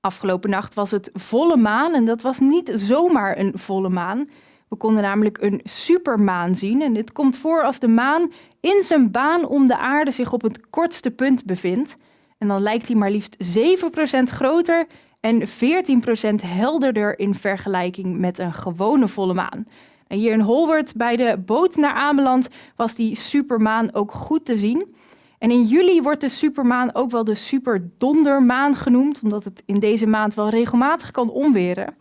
Afgelopen nacht was het volle maan en dat was niet zomaar een volle maan. We konden namelijk een supermaan zien en dit komt voor als de maan in zijn baan om de aarde zich op het kortste punt bevindt. En dan lijkt hij maar liefst 7% groter en 14% helderder in vergelijking met een gewone volle maan. En hier in Holwert bij de boot naar Ameland was die supermaan ook goed te zien. En in juli wordt de supermaan ook wel de superdondermaan genoemd, omdat het in deze maand wel regelmatig kan omweren.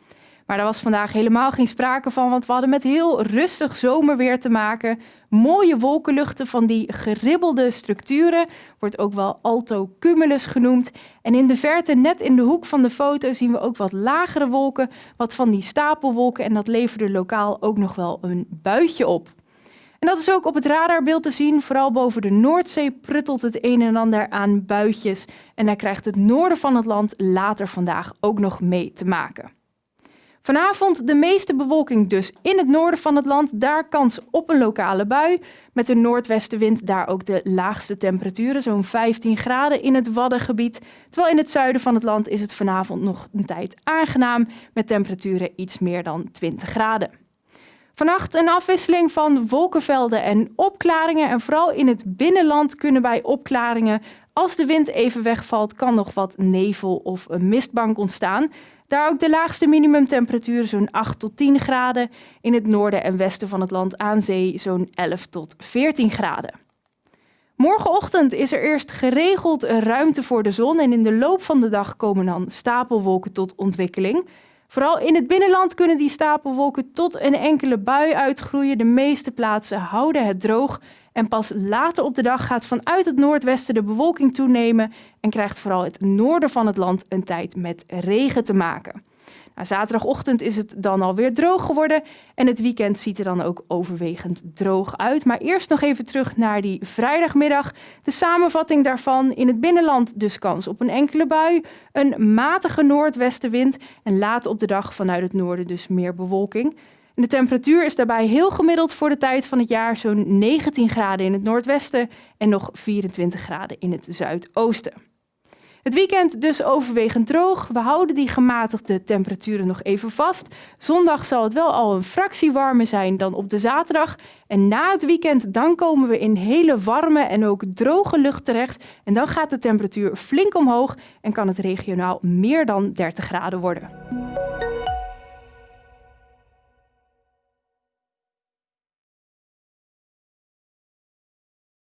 Maar daar was vandaag helemaal geen sprake van, want we hadden met heel rustig zomerweer te maken. Mooie wolkenluchten van die geribbelde structuren, wordt ook wel altocumulus genoemd. En in de verte, net in de hoek van de foto, zien we ook wat lagere wolken, wat van die stapelwolken. En dat leverde lokaal ook nog wel een buitje op. En dat is ook op het radarbeeld te zien. Vooral boven de Noordzee pruttelt het een en ander aan buitjes. En daar krijgt het noorden van het land later vandaag ook nog mee te maken. Vanavond de meeste bewolking dus in het noorden van het land. Daar kans op een lokale bui. Met de noordwestenwind daar ook de laagste temperaturen, zo'n 15 graden in het Waddengebied. Terwijl in het zuiden van het land is het vanavond nog een tijd aangenaam met temperaturen iets meer dan 20 graden. Vannacht een afwisseling van wolkenvelden en opklaringen. En vooral in het binnenland kunnen bij opklaringen, als de wind even wegvalt, kan nog wat nevel of een mistbank ontstaan. Daar ook de laagste minimumtemperatuur zo'n 8 tot 10 graden. In het noorden en westen van het land aan zee zo'n 11 tot 14 graden. Morgenochtend is er eerst geregeld ruimte voor de zon en in de loop van de dag komen dan stapelwolken tot ontwikkeling. Vooral in het binnenland kunnen die stapelwolken tot een enkele bui uitgroeien. De meeste plaatsen houden het droog. En pas later op de dag gaat vanuit het noordwesten de bewolking toenemen en krijgt vooral het noorden van het land een tijd met regen te maken. Zaterdagochtend is het dan alweer droog geworden en het weekend ziet er dan ook overwegend droog uit. Maar eerst nog even terug naar die vrijdagmiddag. De samenvatting daarvan in het binnenland dus kans op een enkele bui, een matige noordwestenwind en later op de dag vanuit het noorden dus meer bewolking. de temperatuur is daarbij heel gemiddeld voor de tijd van het jaar, zo'n 19 graden in het noordwesten en nog 24 graden in het zuidoosten. Het weekend dus overwegend droog. We houden die gematigde temperaturen nog even vast. Zondag zal het wel al een fractie warmer zijn dan op de zaterdag. En na het weekend dan komen we in hele warme en ook droge lucht terecht. En dan gaat de temperatuur flink omhoog en kan het regionaal meer dan 30 graden worden.